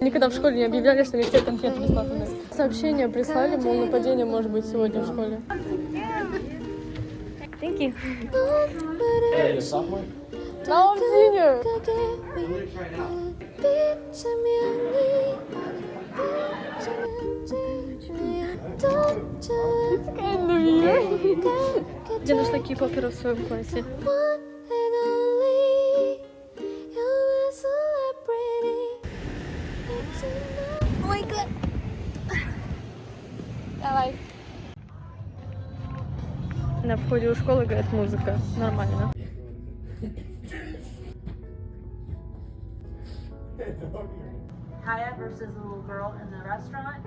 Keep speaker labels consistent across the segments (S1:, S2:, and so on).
S1: Никогда в школе не объявляли, что везде конфеты бесплатные. Сообщение прислали, мол, нападение может быть сегодня в школе. Thank you. Now I'm senior. It's kind of weird. Где нашла кей-попера в своем классе? Давай. На входе у школы играет музыка. Нормально.
S2: Kaya versus the little girl in the restaurant.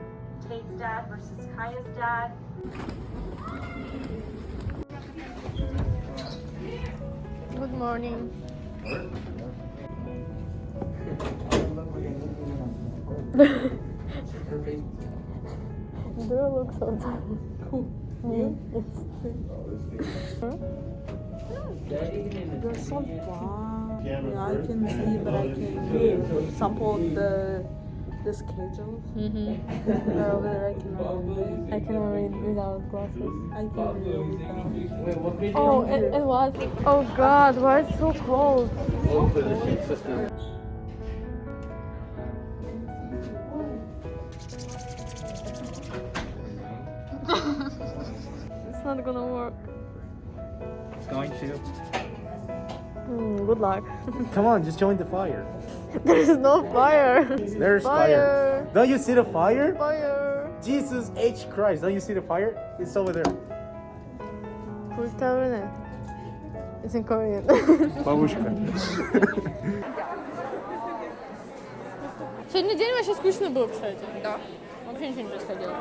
S2: Tate's dad versus Kaya's dad.
S1: Good morning. Do you look so tired? Me?
S3: There's some wow. Yeah, I can see, but I can sample the the schedules.
S1: Mm-hmm.
S3: Over there, I cannot read.
S1: I can read without glasses.
S3: I can read without.
S1: Oh, it, it was. Oh God, why it's so cold? it's not gonna work.
S4: It's going to.
S1: Hmm, good luck.
S4: Come on, just join the fire.
S1: There's no fire.
S4: There's fire.
S1: Fire.
S4: Don't you see the fire?
S1: Fire.
S4: Jesus H Christ. Don't you see the fire? It's over there.
S1: Who's telling it? It's in Korean.
S4: Бабушка.
S1: Сегодня день вообще скучный был, кстати. Да. Вообще ничего не происходило.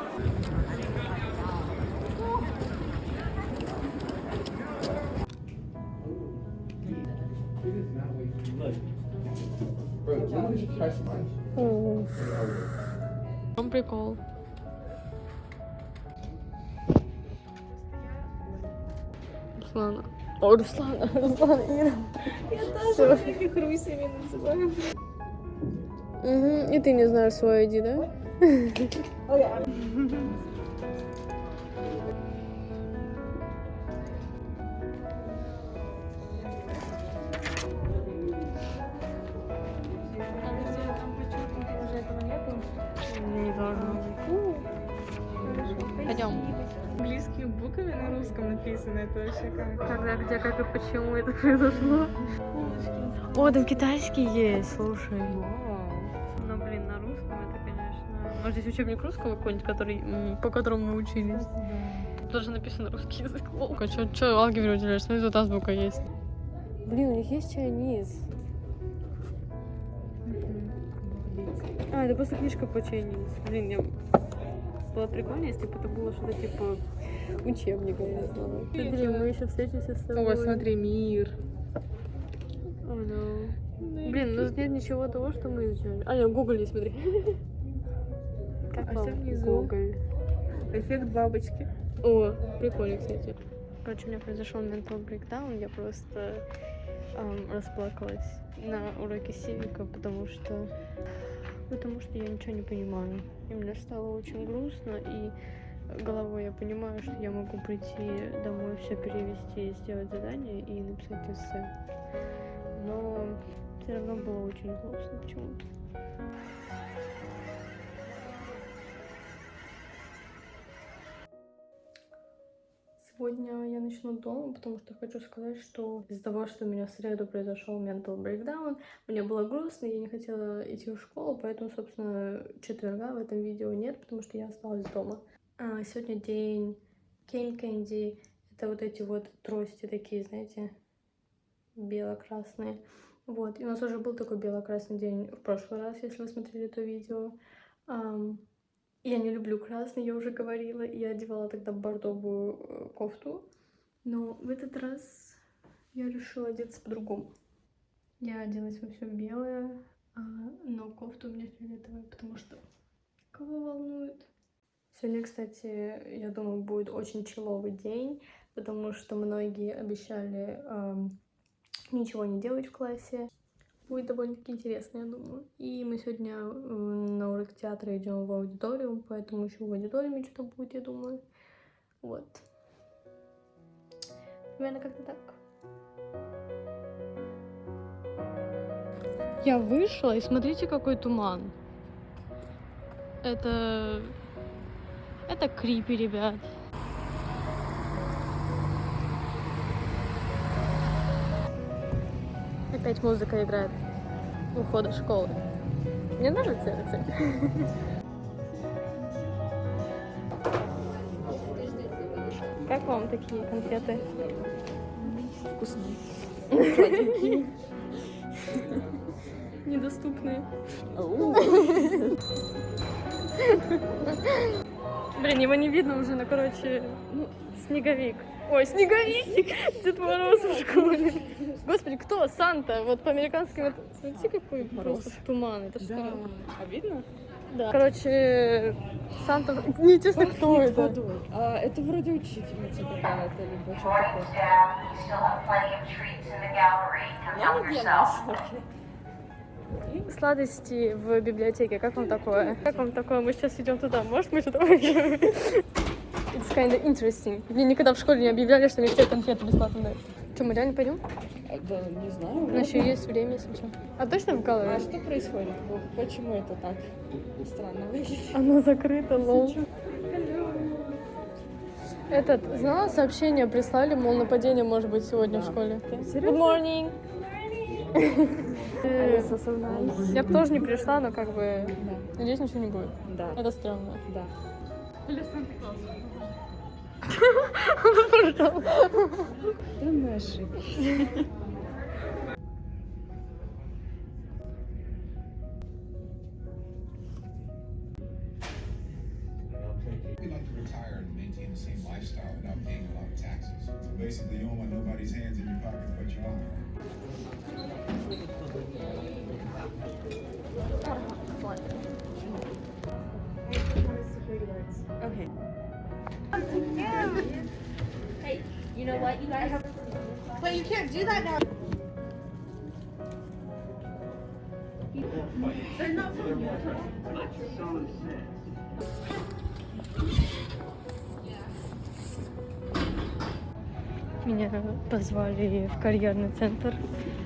S1: Прикол? Руслана. О, Руслана, Руслана, Ира. Я тоже таких русями называю. Угу. И ты не знаешь свой ID, да? Не
S3: Буквами на русском написано, это вообще как.
S1: Когда, где, как и почему это произошло? О, там китайский есть, слушай. Ну, блин, на русском это, конечно... Может, здесь учебник русского какой-нибудь, который, по которому мы учились? Даже написано русский язык. Волка, чё, чё алгебру уделяешь? Смотри, тут азбука есть. Блин, у них есть чайниз. А, это просто книжка по чайниз. Блин, я... Было прикольно, если бы это было что-то типа учебника, я не знаю. Смотри, мы еще встретимся с тобой.
S3: Ой, смотри, мир.
S1: О, no. Блин, ну нет ничего того, что мы изучали. А, нет, Google есть, смотри. Как
S3: А
S1: вам? Google?
S3: Эффект бабочки.
S1: О, прикольно, кстати. Короче, у меня произошел mental breakdown, я просто ам, расплакалась на уроке сивика, потому что потому что я ничего не понимаю. И мне стало очень грустно, и головой я понимаю, что я могу прийти домой, все перевести, сделать задание и написать эссе. Но все равно было очень грустно почему-то. Сегодня я начну дома, потому что хочу сказать, что из-за того, что у меня в среду произошел mental breakdown, мне было грустно, я не хотела идти в школу, поэтому, собственно, четверга в этом видео нет, потому что я осталась дома. А, сегодня день Кейн Кэнди. Это вот эти вот трости такие, знаете, бело-красные. Вот, и у нас уже был такой бело-красный день в прошлый раз, если вы смотрели то видео. Я не люблю красный, я уже говорила. Я одевала тогда бордовую э, кофту. Но в этот раз я решила одеться по-другому. Я оделась во все белое, а, но кофта у меня фиолетовая, потому что Кого волнует? Сегодня, кстати, я думаю, будет очень человый день, потому что многие обещали эм, ничего не делать в классе. Будет довольно-таки интересно, я думаю. И мы сегодня на урок театра идем в аудиторию, поэтому еще в аудиториуме что-то будет, я думаю. Вот. Примерно как-то так. Я вышла, и смотрите, какой туман. Это... Это крипи, ребят. Опять музыка играет у входа в школы. Мне нравится это. Как вам такие конфеты?
S3: Вкусные.
S1: Недоступные. Блин, его не видно уже, но, короче, ну, снеговик. Ой, снеговик! Дед Мороз в школе. Господи, кто? Санта? Вот по американским это... Смотрите, какой просто туман. Это что?
S3: Да. А видно?
S1: Да. Короче, Санта... Неинтересно, кто
S3: Пахнет
S1: это.
S3: водой. А, это вроде учительница какая-то, либо что
S5: Morning
S3: такое. не для нас.
S1: Сладости в библиотеке. Как вам такое? Как вам такое? Мы сейчас идем туда. Может, мы что-то возьмем? It's kind of interesting. Мне никогда в школе не объявляли, что мне все конфеты бесплатно дают. Что, мы реально пойдем?
S3: А, Да, не знаю.
S1: У нас еще есть время, если что. А точно в
S3: А
S1: Галлере?
S3: что происходит? Почему это так странно выглядит?
S1: Она закрыта, лол. Этот, знала, сообщение прислали, мол, нападение может быть сегодня в школе. Good morning. Э, Я бы тоже не пришла, но как бы,
S3: Да,
S1: надеюсь, ничего не будет.
S3: да,
S1: Это стрёмно.
S3: да. Да мы ошиблись.
S2: Know what, you guys have.
S1: Меня позвали в карьерный центр,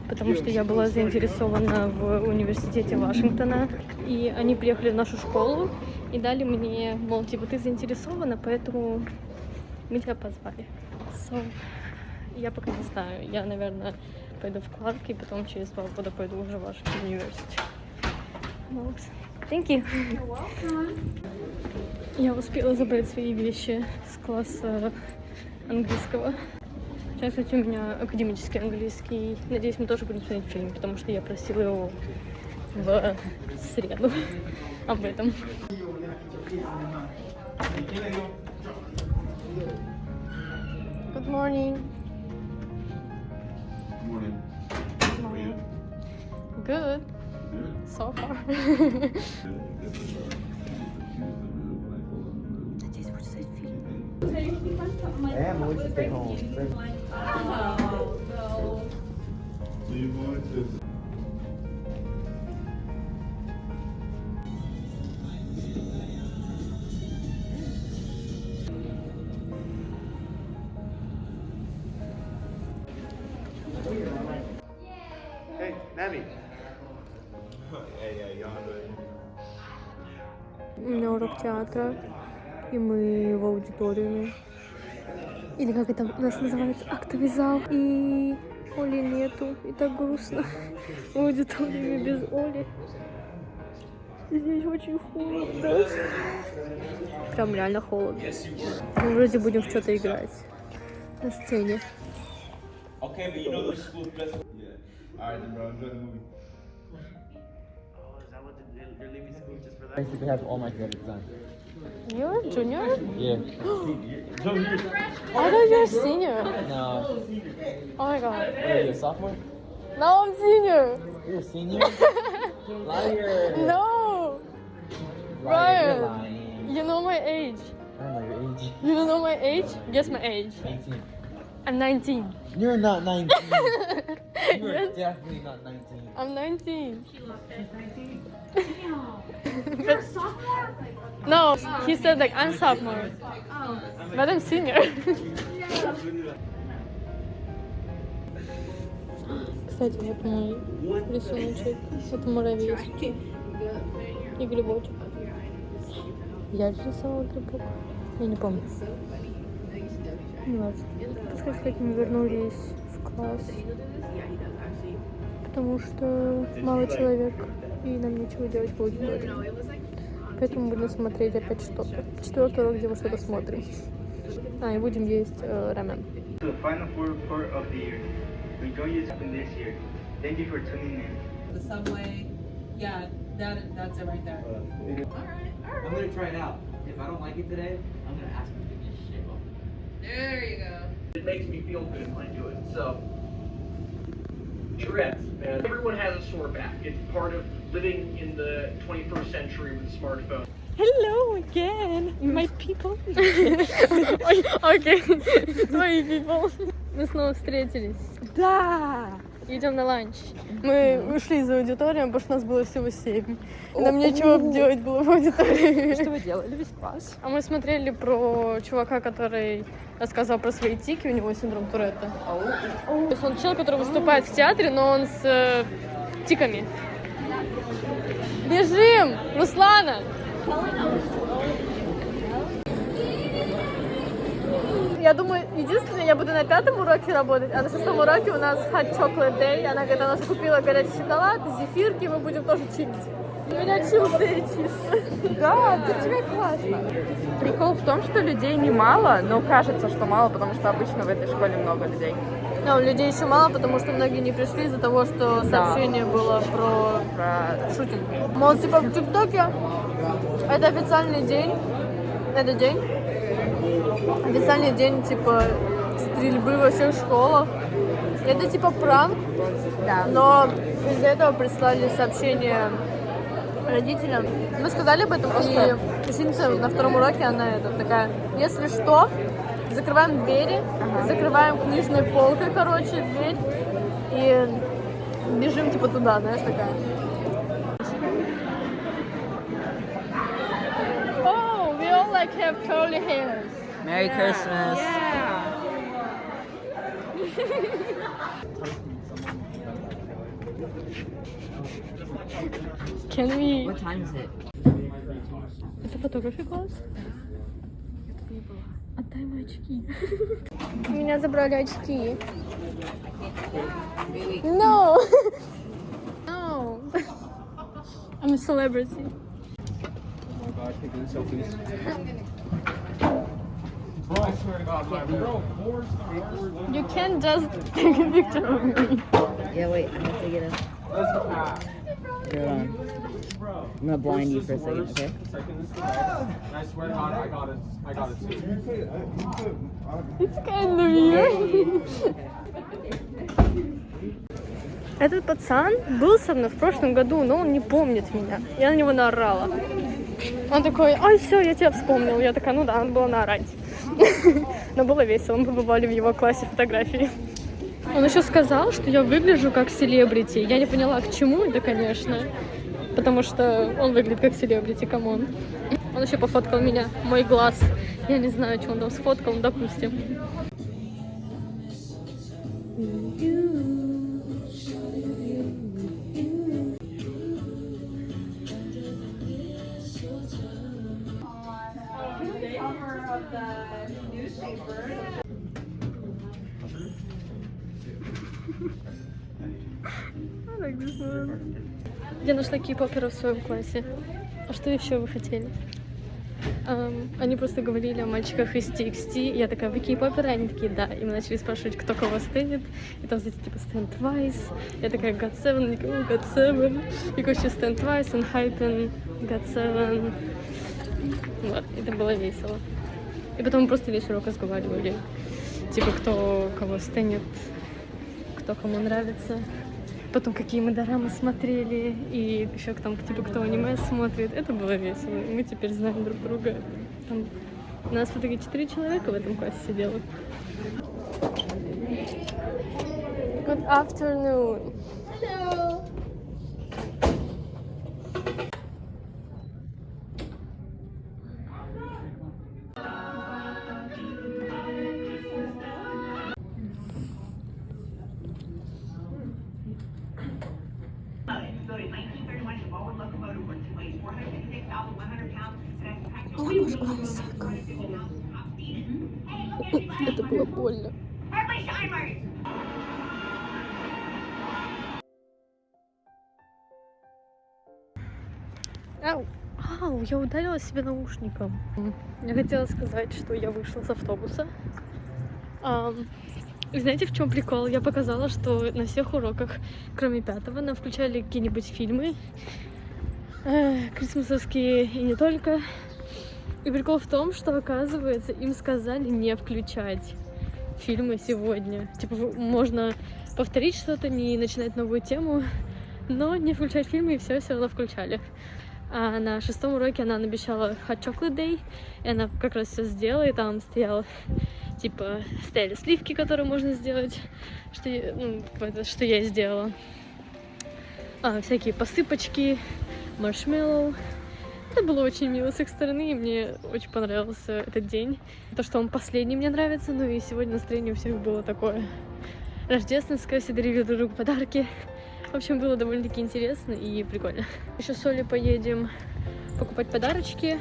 S1: потому что я была заинтересована в университете Вашингтона. И они приехали в нашу школу и дали мне, мол, типа, ты заинтересована, поэтому мы тебя позвали. So, я пока не знаю. Я, наверное, пойду в Кларк, и потом через два года пойду уже в Вашингтон университет. Thank you. Я успела забрать свои вещи с класса английского. Сейчас, кстати, у меня академический английский. Надеюсь, мы тоже будем смотреть фильм, потому что я просила его в среду об этом. Good morning.
S6: Morning.
S1: Morning. Good. So far. Надеюсь, будет смотреть фильм.
S4: And Melissa stay home.
S6: So you're going to
S1: Урок театра, и мы в аудиториуме. Или как это у нас называется, актовый зал. И Оли нету, и так грустно. В аудиториуме без Оли. Здесь очень холодно. Прям реально холодно. Мы вроде будем в что-то играть на сцене.
S7: Okay, but you know the school's best.
S6: Alright then, bro. Enjoy the movie.
S8: Basically have all my credits done.
S1: You're a junior?
S8: Yeah.
S1: I thought you're a senior.
S8: No.
S1: Oh my god.
S8: What are you, a sophomore?
S1: No, I'm senior.
S8: You're a senior? Liar.
S1: No.
S8: You're
S1: Ryan,
S8: lying.
S1: you know my age.
S8: I don't know your age.
S1: You don't know my age? Guess my age.
S8: 19.
S1: I'm 19.
S8: You're not 19. you are
S1: Yes,
S8: definitely not 19.
S1: I'm 19. But- no, he said like I'm sophomore. But I'm senior. Кстати, вот мой рисуночек. Это муравейский. И грибочек. Я же рисовала грибок. Я не помню. Так сказать, мы вернулись в класс. Потому что мало человек, и нам нечего делать в аудитории. Поэтому будем смотреть опять что-то. Четвертый урок, где мы что-то смотрим. А, и будем есть э, рамен.
S9: The
S3: subway. Yeah, that that's it right there.
S10: I'm gonna try it out. If I don't like it today,
S3: There you go.
S11: It makes me feel good when I do it. So, Tourette's, man. Everyone has a sore back. It's part of living in the 21st century with smartphones.
S1: Hello again, my people. Ой, Окей, твои people. Мы снова встретились.
S3: Да.
S1: Идем на ланч. Мы ушли из аудитории, потому что нас было всего семь. Нам нечего делать было в аудитории.
S3: Что вы делали весь класс?
S1: А мы смотрели про чувака, который рассказывал про свои тики, у него синдром Туретта. То есть он человек, который выступает в театре, но он с э, тиками. Бежим! Руслана! Я думаю, единственное, я буду на пятом уроке работать, а на шестом уроке у нас hot chocolate day. Она говорит, она купила горячий шоколад, зефирки, мы будем тоже чилить. У меня day чисто.
S3: Да, для тебя классно. Прикол в том, что людей немало, но кажется, что мало, потому что обычно в этой школе много людей.
S1: Но людей еще мало, потому что многие не пришли из-за того, что
S3: Да.
S1: сообщение было про
S3: Про
S1: шутинг. Мол, типа в ТикТоке это официальный день, это день, официальный день, типа, стрельбы во всех школах. Это типа пранк,
S3: Да.
S1: но из-за этого прислали сообщение родителям. Мы сказали об этом, и ученица на втором уроке, она это такая, если что, закрываем двери, закрываем книжной полкой, короче, дверь, и бежим типа туда, знаешь, такая. Oh, we all like have curly hairs.
S10: Merry Christmas.
S1: Can we...
S10: What time is it?
S1: Это фотографий класс? Отдай мои очки. Меня забрали очки. No! No! I'm a celebrity.
S8: Oh my god, taking selfies.
S11: I swear to God, my bro, four
S1: You can't just take a picture of me.
S10: Yeah, wait, I have to get a. Hold on. I'm gonna blind you for a second, okay?
S11: I swear to God, I got it. I got it too.
S1: It's kind of weird. Этот пацан был со мной в прошлом году, но он не помнит меня. Я на него наорала. Он такой, ой, все, я тебя вспомнил. Я такая, ну да, надо было наорать. Но было весело, мы побывали в его классе фотографии. Он еще сказал, что я выгляжу как селебрити. Я не поняла, к чему это, конечно. Потому что он выглядит как селебрити, come on. Он еще пофоткал меня, мой глаз. Я не знаю, что он там сфоткал, ну, допустим. Я нашла кей-попера в своем классе. А что еще вы хотели? Ам, они просто говорили о мальчиках из TXT. Я такая, вы кей-поперы? Они такие, да. И мы начали спрашивать, кто кого стынет. И там, знаете, типа, Stand Twice. Я такая, God Seven. Они «О, God Seven. И, короче, Stand Twice, and Hypen, God Seven. Вот, это было весело. И потом мы просто весь урок разговаривали. Типа, кто кого стынет, кто кому нравится. Потом какие мы дорамы смотрели, и еще там, типа, кто аниме смотрит. Это было весело. И мы теперь знаем друг друга. Там у нас в итоге четыре человека в этом классе сидело. Good afternoon. Hello. Это было больно. Ау, ау, я ударила себе наушником. Я хотела сказать, что я вышла с автобуса. И знаете, в чем прикол? Я показала, что на всех уроках, кроме пятого, нам включали какие-нибудь фильмы. Э, крисмасовские и не только. И прикол в том, что, оказывается, им сказали не включать фильмы сегодня. Типа, можно повторить что-то, не начинать новую тему, но не включать фильмы, и все все равно включали. А на шестом уроке она обещала Hot Chocolate Day, и она как раз все сделала, и там стоял, типа, стояли сливки, которые можно сделать, что я, ну, это, что я сделала. А, всякие посыпочки, маршмеллоу. Это было очень мило с их стороны, и мне очень понравился этот день. То, что он последний, мне нравится, ну и сегодня настроение у всех было такое рождественское, все дарили друг другу подарки. В общем, было довольно-таки интересно и прикольно. Еще с Олей поедем покупать подарочки.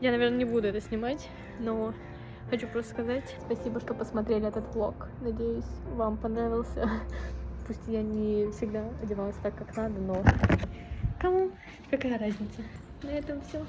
S1: Я, наверное, не буду это снимать, но хочу просто сказать спасибо, что посмотрели этот влог. Надеюсь, вам понравился. Пусть я не всегда одевалась так, как надо, но кому какая разница? На этом все.